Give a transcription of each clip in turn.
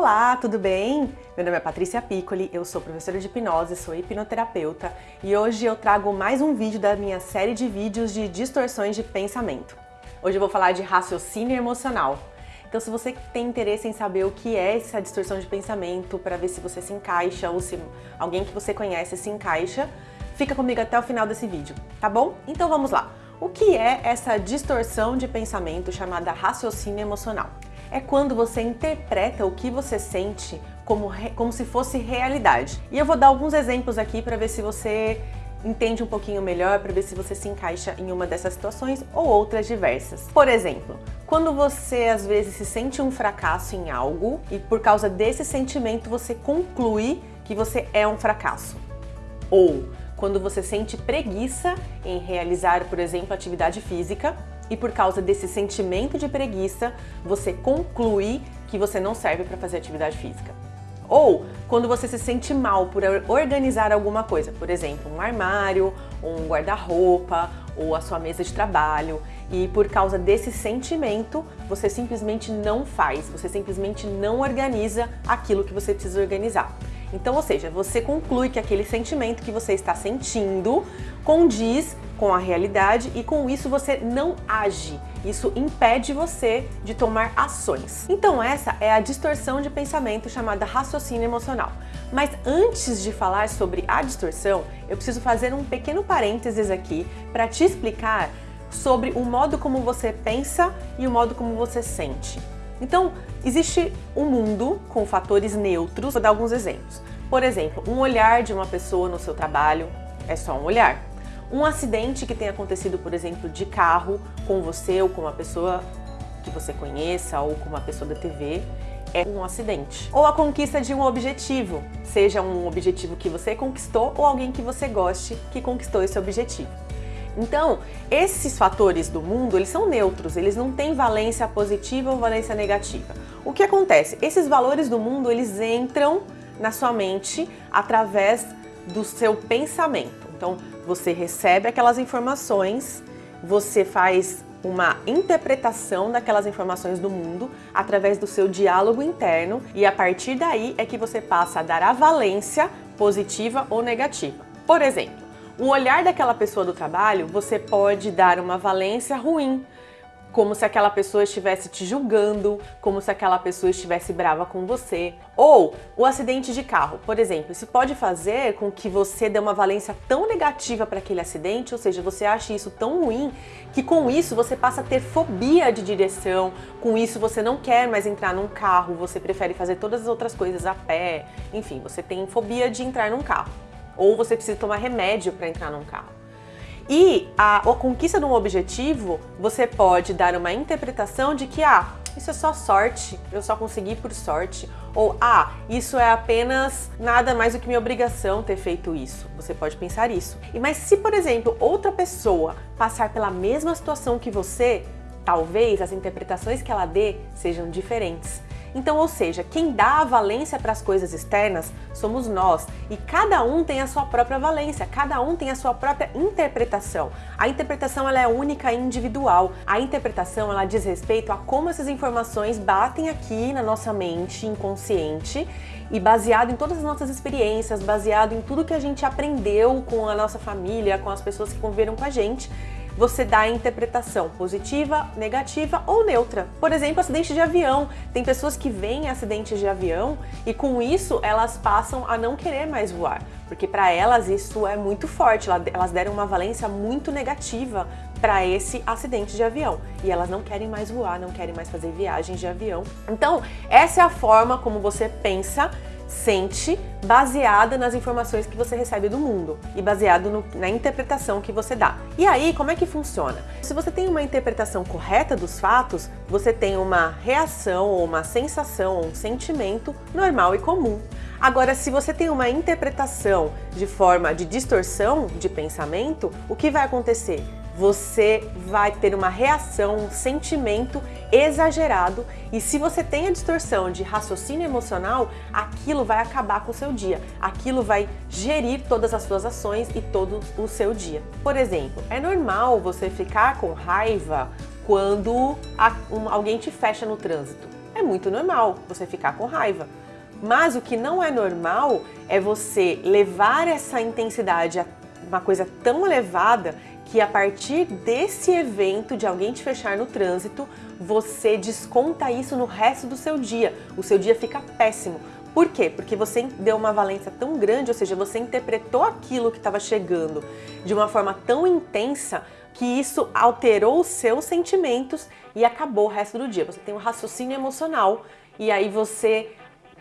Olá, tudo bem? Meu nome é Patrícia Piccoli, eu sou professora de hipnose, sou hipnoterapeuta e hoje eu trago mais um vídeo da minha série de vídeos de distorções de pensamento. Hoje eu vou falar de raciocínio emocional. Então se você tem interesse em saber o que é essa distorção de pensamento, para ver se você se encaixa ou se alguém que você conhece se encaixa, fica comigo até o final desse vídeo, tá bom? Então vamos lá. O que é essa distorção de pensamento chamada raciocínio emocional? É quando você interpreta o que você sente como, como se fosse realidade. E eu vou dar alguns exemplos aqui para ver se você entende um pouquinho melhor, para ver se você se encaixa em uma dessas situações ou outras diversas. Por exemplo, quando você às vezes se sente um fracasso em algo e por causa desse sentimento você conclui que você é um fracasso. Ou quando você sente preguiça em realizar, por exemplo, atividade física e por causa desse sentimento de preguiça, você conclui que você não serve para fazer atividade física. Ou quando você se sente mal por organizar alguma coisa, por exemplo, um armário, um guarda-roupa ou a sua mesa de trabalho, e por causa desse sentimento, você simplesmente não faz, você simplesmente não organiza aquilo que você precisa organizar. Então, ou seja, você conclui que aquele sentimento que você está sentindo condiz com a realidade e com isso você não age. Isso impede você de tomar ações. Então essa é a distorção de pensamento chamada raciocínio emocional. Mas antes de falar sobre a distorção, eu preciso fazer um pequeno parênteses aqui para te explicar sobre o modo como você pensa e o modo como você sente. Então, existe um mundo com fatores neutros, vou dar alguns exemplos. Por exemplo, um olhar de uma pessoa no seu trabalho é só um olhar. Um acidente que tenha acontecido, por exemplo, de carro com você ou com uma pessoa que você conheça ou com uma pessoa da TV é um acidente. Ou a conquista de um objetivo, seja um objetivo que você conquistou ou alguém que você goste que conquistou esse objetivo. Então, esses fatores do mundo, eles são neutros, eles não têm valência positiva ou valência negativa. O que acontece? Esses valores do mundo, eles entram na sua mente através do seu pensamento. Então, você recebe aquelas informações, você faz uma interpretação daquelas informações do mundo através do seu diálogo interno e a partir daí é que você passa a dar a valência positiva ou negativa. Por exemplo, o olhar daquela pessoa do trabalho, você pode dar uma valência ruim, como se aquela pessoa estivesse te julgando, como se aquela pessoa estivesse brava com você. Ou o acidente de carro, por exemplo, isso pode fazer com que você dê uma valência tão negativa para aquele acidente, ou seja, você acha isso tão ruim, que com isso você passa a ter fobia de direção, com isso você não quer mais entrar num carro, você prefere fazer todas as outras coisas a pé, enfim, você tem fobia de entrar num carro. Ou você precisa tomar remédio para entrar num carro. E a, a conquista de um objetivo, você pode dar uma interpretação de que, ah, isso é só sorte, eu só consegui por sorte. Ou, ah, isso é apenas nada mais do que minha obrigação ter feito isso. Você pode pensar isso. E Mas se, por exemplo, outra pessoa passar pela mesma situação que você, talvez as interpretações que ela dê sejam diferentes. Então, ou seja, quem dá a valência para as coisas externas somos nós e cada um tem a sua própria valência, cada um tem a sua própria interpretação. A interpretação ela é única e individual. A interpretação ela diz respeito a como essas informações batem aqui na nossa mente inconsciente e baseado em todas as nossas experiências, baseado em tudo que a gente aprendeu com a nossa família, com as pessoas que conviveram com a gente, você dá a interpretação positiva, negativa ou neutra. Por exemplo, acidente de avião. Tem pessoas que veem acidentes de avião e com isso elas passam a não querer mais voar, porque para elas isso é muito forte, elas deram uma valência muito negativa para esse acidente de avião e elas não querem mais voar, não querem mais fazer viagens de avião. Então, essa é a forma como você pensa sente baseada nas informações que você recebe do mundo e baseado no, na interpretação que você dá. E aí, como é que funciona? Se você tem uma interpretação correta dos fatos, você tem uma reação ou uma sensação ou um sentimento normal e comum. Agora, se você tem uma interpretação de forma de distorção de pensamento, o que vai acontecer? Você vai ter uma reação, um sentimento exagerado e se você tem a distorção de raciocínio emocional, aquilo vai acabar com o seu dia, aquilo vai gerir todas as suas ações e todo o seu dia. Por exemplo, é normal você ficar com raiva quando alguém te fecha no trânsito. É muito normal você ficar com raiva. Mas o que não é normal é você levar essa intensidade a uma coisa tão elevada que a partir desse evento de alguém te fechar no trânsito, você desconta isso no resto do seu dia. O seu dia fica péssimo. Por quê? Porque você deu uma valência tão grande, ou seja, você interpretou aquilo que estava chegando de uma forma tão intensa que isso alterou os seus sentimentos e acabou o resto do dia. Você tem um raciocínio emocional e aí você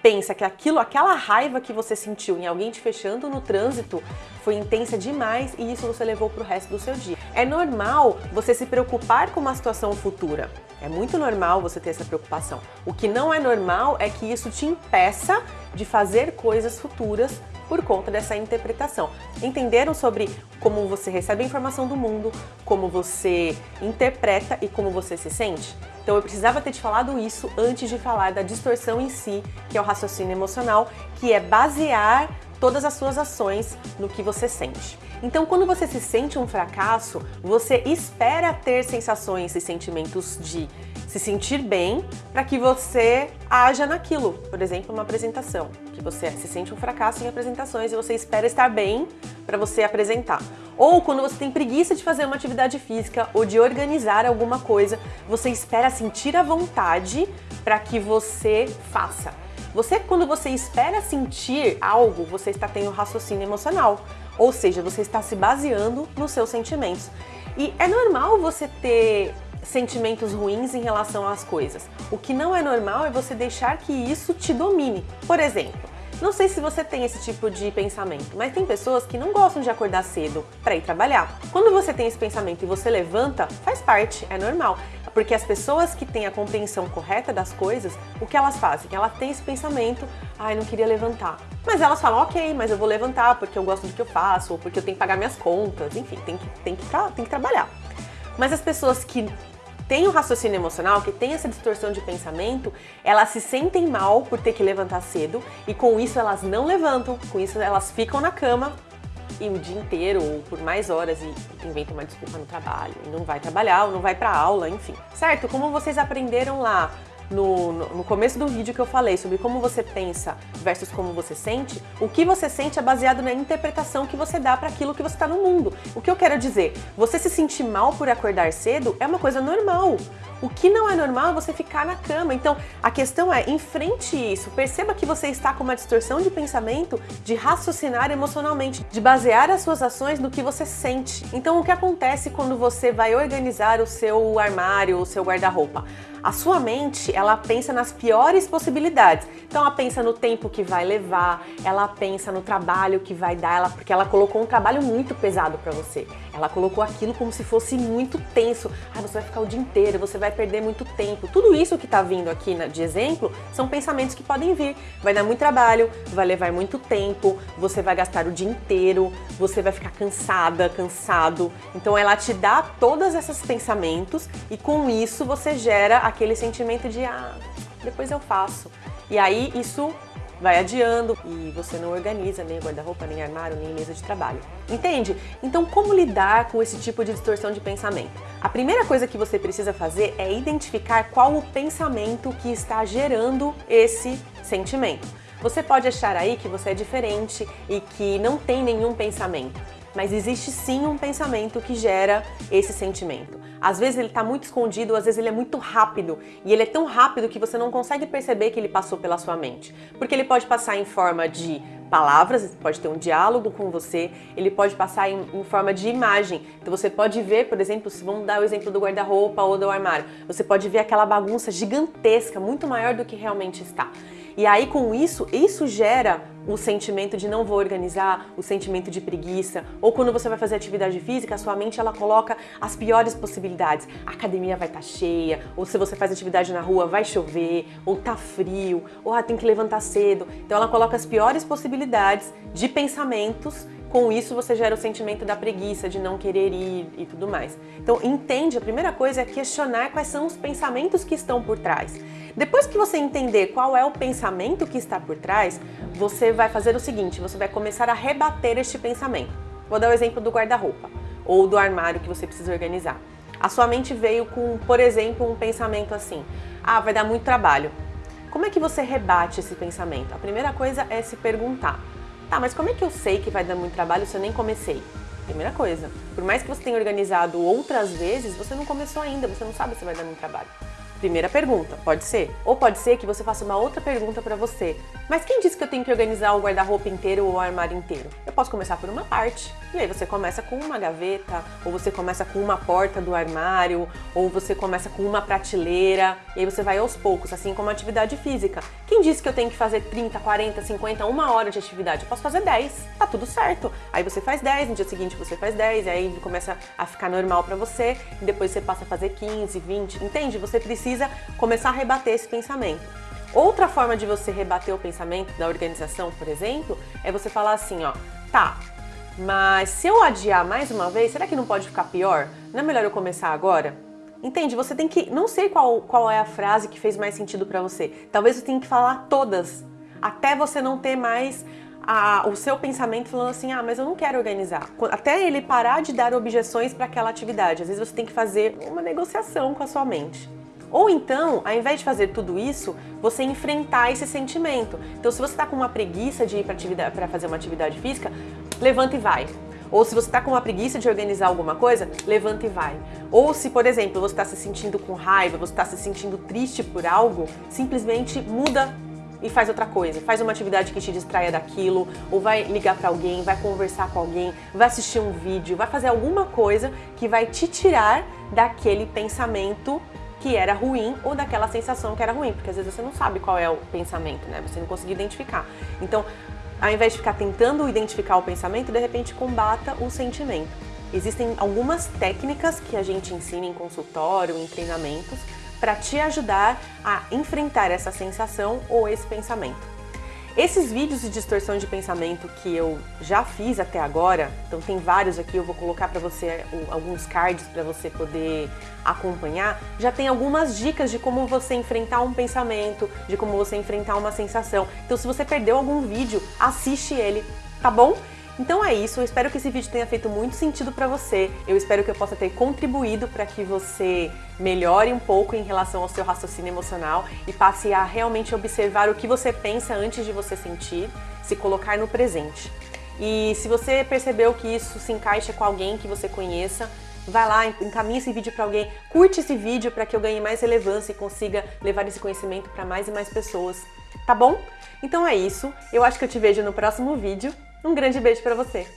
pensa que aquilo, aquela raiva que você sentiu em alguém te fechando no trânsito foi intensa demais e isso você levou para o resto do seu dia. É normal você se preocupar com uma situação futura. É muito normal você ter essa preocupação. O que não é normal é que isso te impeça de fazer coisas futuras por conta dessa interpretação. Entenderam sobre como você recebe a informação do mundo, como você interpreta e como você se sente? Então eu precisava ter te falado isso antes de falar da distorção em si, que é o raciocínio emocional, que é basear todas as suas ações no que você sente. Então, quando você se sente um fracasso, você espera ter sensações e sentimentos de se sentir bem para que você haja naquilo. Por exemplo, uma apresentação, que você se sente um fracasso em apresentações e você espera estar bem para você apresentar. Ou quando você tem preguiça de fazer uma atividade física ou de organizar alguma coisa, você espera sentir a vontade para que você faça. Você, quando você espera sentir algo, você está tendo raciocínio emocional. Ou seja, você está se baseando nos seus sentimentos. E é normal você ter sentimentos ruins em relação às coisas. O que não é normal é você deixar que isso te domine. Por exemplo, não sei se você tem esse tipo de pensamento, mas tem pessoas que não gostam de acordar cedo para ir trabalhar. Quando você tem esse pensamento e você levanta, faz parte, é normal. Porque as pessoas que têm a compreensão correta das coisas, o que elas fazem? Elas têm esse pensamento, ai, não queria levantar. Mas elas falam, ok, mas eu vou levantar porque eu gosto do que eu faço, ou porque eu tenho que pagar minhas contas, enfim, tem que, tem que, tem que trabalhar. Mas as pessoas que tem o raciocínio emocional, que tem essa distorção de pensamento, elas se sentem mal por ter que levantar cedo e com isso elas não levantam, com isso elas ficam na cama e o dia inteiro ou por mais horas e inventam uma desculpa no trabalho e não vai trabalhar ou não vai para aula, enfim. Certo? Como vocês aprenderam lá no, no, começo do vídeo que eu falei sobre como você pensa versus como você sente, o que você sente é baseado na interpretação que você dá para aquilo que você está no mundo. O que eu quero dizer, você se sentir mal por acordar cedo é uma coisa normal. O que não é normal é você ficar na cama. Então, a questão é, enfrente isso. Perceba que você está com uma distorção de pensamento, de raciocinar emocionalmente, de basear as suas ações no que você sente. Então, o que acontece quando você vai organizar o seu armário, o seu guarda-roupa? A sua mente, ela pensa nas piores possibilidades. Então ela pensa no tempo que vai levar, ela pensa no trabalho que vai dar, ela, porque ela colocou um trabalho muito pesado para você. Ela colocou aquilo como se fosse muito tenso. Ah, você vai ficar o dia inteiro, você vai perder muito tempo. Tudo isso que tá vindo aqui de exemplo são pensamentos que podem vir. Vai dar muito trabalho, vai levar muito tempo, você vai gastar o dia inteiro, você vai ficar cansada, cansado. Então ela te dá todos esses pensamentos e com isso você gera aquele sentimento de ah, depois eu faço. E aí isso vai adiando e você não organiza nem guarda-roupa, nem armário, nem mesa de trabalho. Entende? Então como lidar com esse tipo de distorção de pensamento? A primeira coisa que você precisa fazer é identificar qual o pensamento que está gerando esse sentimento. Você pode achar aí que você é diferente e que não tem nenhum pensamento, mas existe sim um pensamento que gera esse sentimento. Às vezes ele está muito escondido, às vezes ele é muito rápido. E ele é tão rápido que você não consegue perceber que ele passou pela sua mente. Porque ele pode passar em forma de palavras, pode ter um diálogo com você, ele pode passar em, em forma de imagem. Então você pode ver, por exemplo, se vamos dar o exemplo do guarda-roupa ou do armário, você pode ver aquela bagunça gigantesca, muito maior do que realmente está. E aí com isso, isso gera o sentimento de não vou organizar, o sentimento de preguiça, ou quando você vai fazer atividade física, a sua mente ela coloca as piores possibilidades. A academia vai estar tá cheia, ou se você faz atividade na rua, vai chover, ou tá frio, ou ah, tem que levantar cedo. Então ela coloca as piores possibilidades de pensamentos com isso você gera o sentimento da preguiça, de não querer ir e tudo mais. Então entende, a primeira coisa é questionar quais são os pensamentos que estão por trás. Depois que você entender qual é o pensamento que está por trás, você vai fazer o seguinte, você vai começar a rebater este pensamento. Vou dar o exemplo do guarda-roupa ou do armário que você precisa organizar. A sua mente veio com, por exemplo, um pensamento assim, ah, vai dar muito trabalho. Como é que você rebate esse pensamento? A primeira coisa é se perguntar, tá, mas como é que eu sei que vai dar muito trabalho se eu nem comecei? Primeira coisa, por mais que você tenha organizado outras vezes, você não começou ainda, você não sabe se vai dar muito trabalho. Primeira pergunta, pode ser. Ou pode ser que você faça uma outra pergunta para você. Mas quem disse que eu tenho que organizar o guarda-roupa inteiro ou o armário inteiro? Eu posso começar por uma parte. E aí você começa com uma gaveta, ou você começa com uma porta do armário, ou você começa com uma prateleira, e aí você vai aos poucos, assim como a atividade física. Quem disse que eu tenho que fazer 30, 40, 50, uma hora de atividade? Eu posso fazer 10. Tá tudo certo. Aí você faz 10, no dia seguinte você faz 10, e aí começa a ficar normal para você, e depois você passa a fazer 15, 20. Entende? Você precisa começar a rebater esse pensamento. Outra forma de você rebater o pensamento da organização, por exemplo, é você falar assim, ó, tá, mas se eu adiar mais uma vez, será que não pode ficar pior? Não é melhor eu começar agora? Entende? Você tem que. Não sei qual, qual é a frase que fez mais sentido para você. Talvez você tenha que falar todas, até você não ter mais a, o seu pensamento falando assim: ah, mas eu não quero organizar. Até ele parar de dar objeções para aquela atividade. Às vezes você tem que fazer uma negociação com a sua mente. Ou então, ao invés de fazer tudo isso, você enfrentar esse sentimento. Então, se você está com uma preguiça de ir para fazer uma atividade física, levanta e vai. Ou se você está com uma preguiça de organizar alguma coisa, levanta e vai. Ou se, por exemplo, você está se sentindo com raiva, você está se sentindo triste por algo, simplesmente muda e faz outra coisa. Faz uma atividade que te distraia daquilo, ou vai ligar para alguém, vai conversar com alguém, vai assistir um vídeo, vai fazer alguma coisa que vai te tirar daquele pensamento que era ruim ou daquela sensação que era ruim, porque às vezes você não sabe qual é o pensamento, né? Você não conseguiu identificar. Então, ao invés de ficar tentando identificar o pensamento, de repente combata o sentimento. Existem algumas técnicas que a gente ensina em consultório, em treinamentos, para te ajudar a enfrentar essa sensação ou esse pensamento. Esses vídeos de distorção de pensamento que eu já fiz até agora, então tem vários aqui, eu vou colocar para você alguns cards para você poder acompanhar, já tem algumas dicas de como você enfrentar um pensamento, de como você enfrentar uma sensação. Então se você perdeu algum vídeo, assiste ele, tá bom? Então é isso, eu espero que esse vídeo tenha feito muito sentido para você. Eu espero que eu possa ter contribuído para que você melhore um pouco em relação ao seu raciocínio emocional e passe a realmente observar o que você pensa antes de você sentir, se colocar no presente. E se você percebeu que isso se encaixa com alguém que você conheça, vai lá, encaminha esse vídeo para alguém, curte esse vídeo para que eu ganhe mais relevância e consiga levar esse conhecimento para mais e mais pessoas, tá bom? Então é isso, eu acho que eu te vejo no próximo vídeo. Um grande beijo para você!